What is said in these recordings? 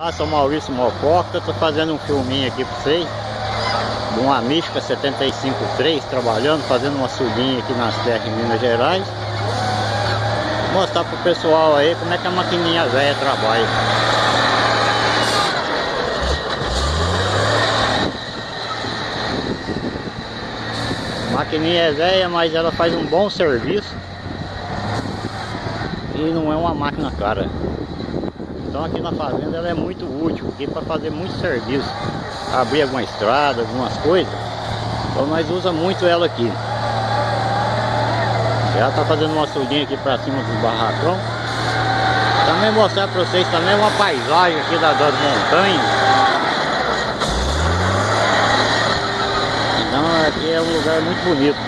Ah, sou Maurício Mococa, tô fazendo um filminho aqui pra vocês. De uma Mística 75.3 trabalhando, fazendo uma subinha aqui nas terras em Minas Gerais. Vou mostrar pro pessoal aí como é que a maquininha velha trabalha. A maquininha é velha, mas ela faz um bom serviço. E não é uma máquina cara então aqui na fazenda ela é muito útil, aqui para fazer muito serviço. Abrir alguma estrada, algumas coisas. Então nós usa muito ela aqui. Ela tá fazendo uma surdinha aqui para cima do barracão. Também mostrar para vocês também uma paisagem aqui das, das montanhas. Então aqui é um lugar muito bonito.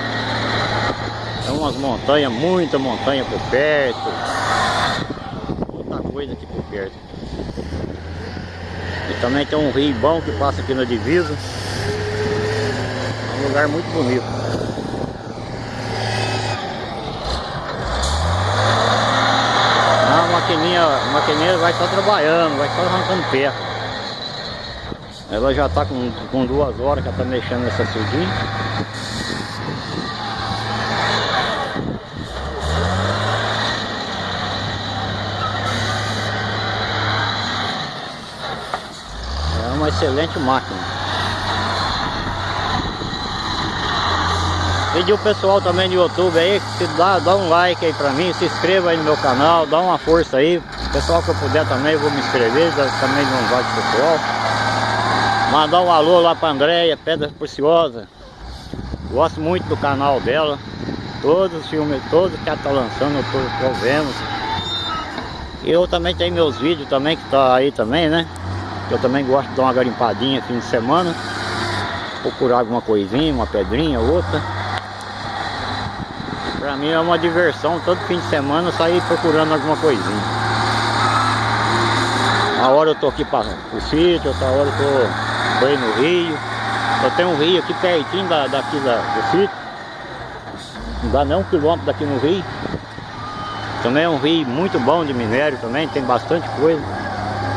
Tem umas montanhas, muita montanha por perto aqui por perto. E também tem um rio bom que passa aqui na divisa. É um lugar muito bonito. A maquininha, a maquininha vai estar trabalhando, vai estar arrancando perto. Ela já está com, com duas horas que ela está mexendo nessa surdinha. Uma excelente máquina. Pedir o pessoal também do YouTube aí, que dá, dá um like aí pra mim, se inscreva aí no meu canal, dá uma força aí. Pessoal que eu puder também, vou me inscrever, também não vai de pessoal. Mandar um alô lá pra Andréia, Pedra Preciosa. Gosto muito do canal dela. Todos os filmes, todos que ela tá lançando, eu tô, tô vendo. E eu também tenho meus vídeos também, que tá aí também, né? Eu também gosto de dar uma garimpadinha fim de semana. Procurar alguma coisinha, uma pedrinha, outra. Pra mim é uma diversão todo fim de semana sair procurando alguma coisinha. Uma hora eu tô aqui para o sítio, outra hora eu tô, aí no rio. Eu tenho um rio aqui pertinho da, daqui da, do sítio. Não dá nem um quilômetro daqui no rio. Também é um rio muito bom de minério também, tem bastante coisa.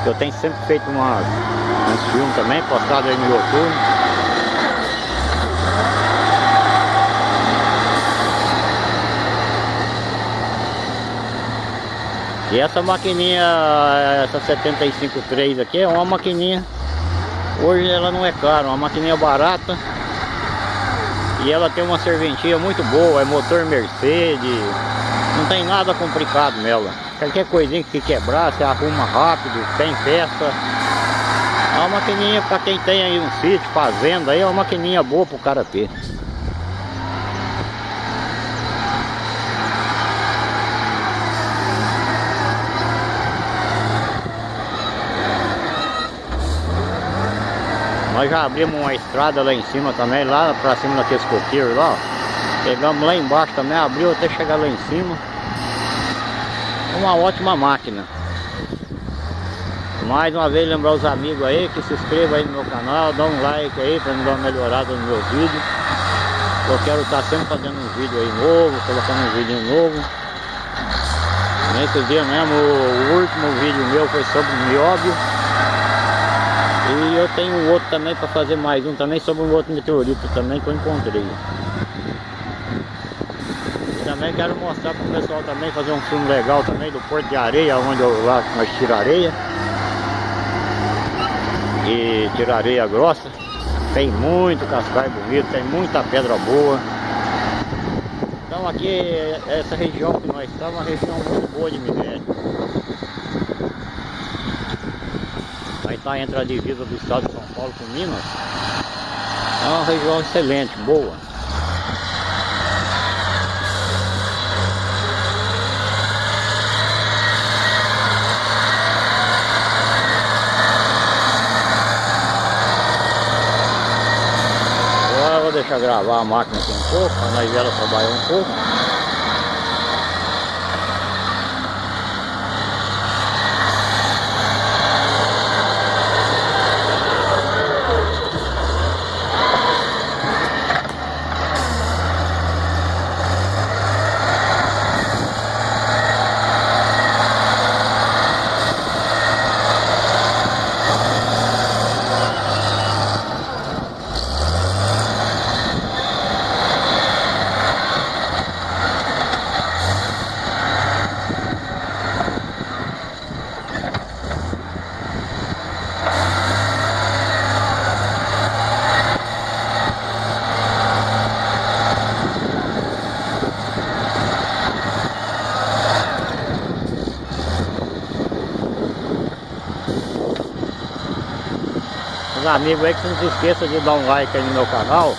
Eu tenho sempre feito umas, uns filmes também, postado aí no YouTube. E essa maquininha, essa 75.3 aqui é uma maquininha, hoje ela não é cara, uma maquininha barata. E ela tem uma serventia muito boa, é motor Mercedes, não tem nada complicado nela. Qualquer coisinha que quebrar, você arruma rápido, tem peça. É uma maquininha para quem tem aí um sítio, fazenda, aí é uma maquininha boa pro cara ter. Nós já abrimos uma estrada lá em cima também, lá pra cima daqueles coqueiros lá, Pegamos lá embaixo também, abriu até chegar lá em cima uma ótima máquina. Mais uma vez lembrar os amigos aí que se inscrevam aí no meu canal, dá um like aí para me dar uma melhorada no meu vídeo. Eu quero estar sempre fazendo um vídeo aí novo, colocando um vídeo novo. Nesse dia mesmo, o último vídeo meu foi sobre mióbio. E eu tenho outro também para fazer mais um também sobre um outro meteorito também que eu encontrei também quero mostrar para o pessoal também fazer um filme legal também do Porto de Areia, onde eu, lá nós tira areia. E tira areia grossa. Tem muito cascai bonito, tem muita pedra boa. Então aqui, essa região que nós estamos, é uma região muito boa de minério. Aí está entre a divisa do estado de São Paulo com Minas. É uma região excelente, boa. Deixar gravar a máquina aqui um pouco, para nós ela trabalhar um pouco. Os amigos aí que não se esqueça de dar um like aí no meu canal.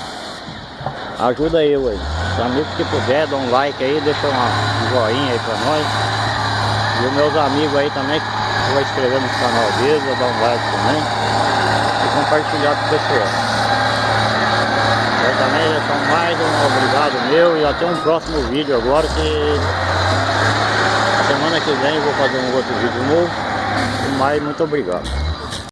Ajuda eu aí. Os amigos que puder, dá um like aí, deixa um joinha aí pra nós. E os meus amigos aí também, que vou inscrever no canal deles, vou dar um like também. E compartilhar com o pessoal. Eu também já são mais um obrigado meu e até um próximo vídeo agora que semana que vem eu vou fazer um outro vídeo novo. Mas muito obrigado.